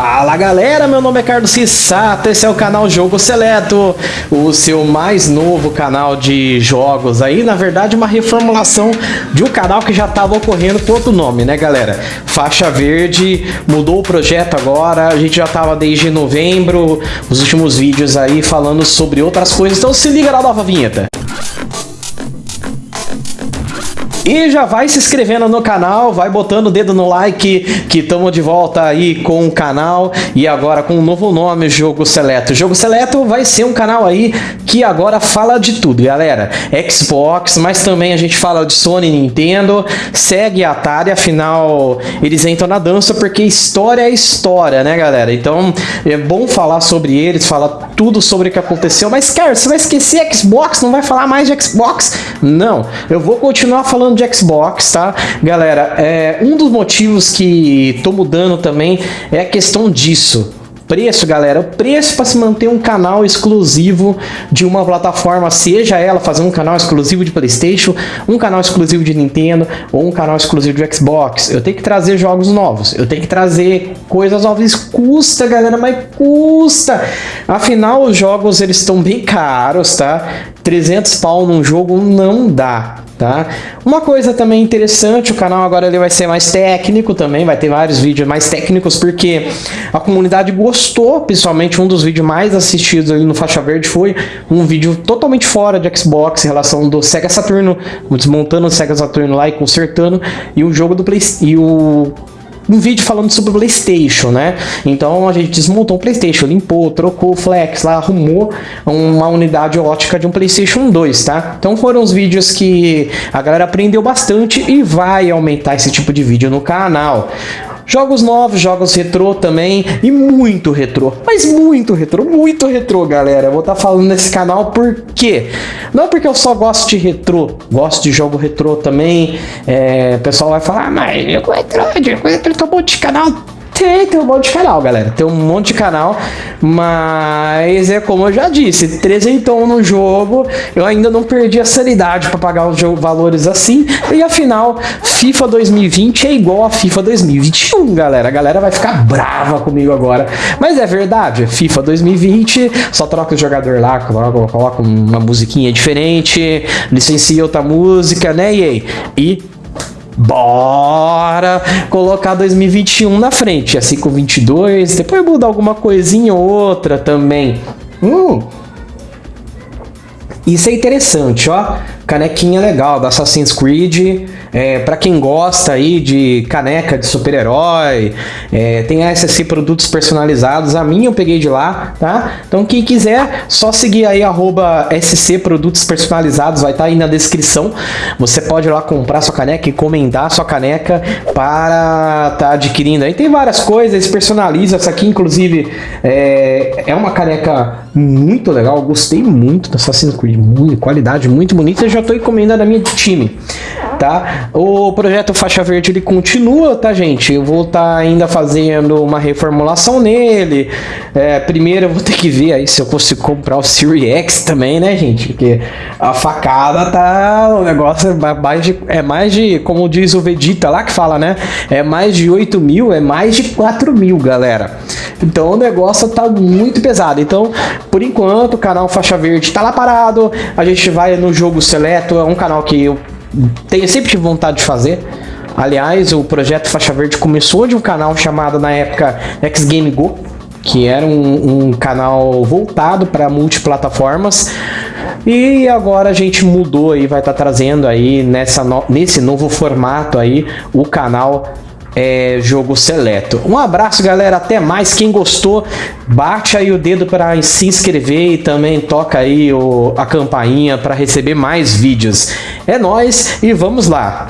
Fala galera, meu nome é Carlos Cissato, esse é o canal Jogo Seleto, o seu mais novo canal de jogos aí, na verdade uma reformulação de um canal que já estava ocorrendo com outro nome, né galera? Faixa Verde, mudou o projeto agora, a gente já estava desde novembro, os últimos vídeos aí falando sobre outras coisas, então se liga na nova vinheta. E já vai se inscrevendo no canal, vai botando o dedo no like, que estamos de volta aí com o canal e agora com um novo nome, Jogo Seleto. Jogo Seleto vai ser um canal aí que agora fala de tudo, galera. Xbox, mas também a gente fala de Sony, Nintendo, segue a Atari, afinal eles entram na dança porque história é história, né, galera? Então é bom falar sobre eles, falar tudo sobre o que aconteceu, mas, cara, você vai esquecer Xbox, não vai falar mais de Xbox? Não, eu vou continuar falando de Xbox, tá? Galera, é, um dos motivos que tô mudando também é a questão disso preço, galera, o preço para se manter um canal exclusivo de uma plataforma, seja ela fazer um canal exclusivo de Playstation, um canal exclusivo de Nintendo ou um canal exclusivo de Xbox. Eu tenho que trazer jogos novos, eu tenho que trazer coisas novas. Custa, galera, mas custa. Afinal, os jogos eles estão bem caros, tá? 300 pau num jogo não dá tá? Uma coisa também interessante, o canal agora ele vai ser mais técnico também, vai ter vários vídeos mais técnicos, porque a comunidade gostou, principalmente um dos vídeos mais assistidos ali no Faixa Verde foi um vídeo totalmente fora de Xbox, em relação do Sega Saturno, desmontando o Sega Saturno lá e consertando, e o jogo do Play... e um vídeo falando sobre o Playstation, né? Então a gente desmontou o Playstation, limpou, trocou o flex lá, arrumou uma unidade ótica de um Playstation 2, tá? Então foram os vídeos que a galera aprendeu bastante e vai aumentar esse tipo de vídeo no canal. Jogos novos, jogos retrô também e muito retrô, mas muito retrô, muito retrô, galera. Eu vou estar tá falando nesse canal por quê? Não porque eu só gosto de retrô, gosto de jogo retrô também. É, o pessoal vai falar, ah, mas jogo retrô, jogo retrô, bom de canal tem, tem um monte de canal, galera. Tem um monte de canal, mas é como eu já disse, trezentão no jogo, eu ainda não perdi a sanidade para pagar os valores assim. E afinal, FIFA 2020 é igual a FIFA 2021, galera. A galera vai ficar brava comigo agora. Mas é verdade, FIFA 2020, só troca o jogador lá, coloca, coloca uma musiquinha diferente, licencia outra música, né, EA? E Bora colocar 2021 na frente, assim com 22, depois mudar alguma coisinha ou outra também. Hum. Isso é interessante, ó canequinha legal da Assassin's Creed. É, para quem gosta aí de caneca de super-herói, é, tem a SSC Produtos Personalizados. A minha eu peguei de lá, tá? Então quem quiser, só seguir aí arroba SC Produtos Personalizados, vai estar tá aí na descrição. Você pode ir lá comprar sua caneca, encomendar sua caneca para tá adquirindo. Aí tem várias coisas, personaliza. Essa aqui, inclusive, é, é uma caneca muito legal. gostei muito da Assassin's Creed, muito, qualidade muito bonita. Já já estou encomendando a minha time, tá? O projeto Faixa Verde ele continua, tá, gente? Eu vou estar tá ainda fazendo uma reformulação nele. É, primeiro eu vou ter que ver aí se eu consigo comprar o Series X também, né, gente? Porque a facada tá... O negócio é mais de, é mais de como diz o Vegeta lá que fala, né? É mais de 8 mil, é mais de 4 mil, galera. Então o negócio tá muito pesado. Então, por enquanto, o canal Faixa Verde tá lá parado. A gente vai no jogo seleto, é um canal que eu tenho sempre tive vontade de fazer. Aliás, o projeto Faixa Verde começou de um canal chamado na época X Game Go, que era um, um canal voltado para multiplataformas. E agora a gente mudou e vai estar tá trazendo aí nessa no, nesse novo formato aí o canal é, jogo seleto. Um abraço, galera. Até mais. Quem gostou, bate aí o dedo para se inscrever e também toca aí o, a campainha para receber mais vídeos. É nós e vamos lá.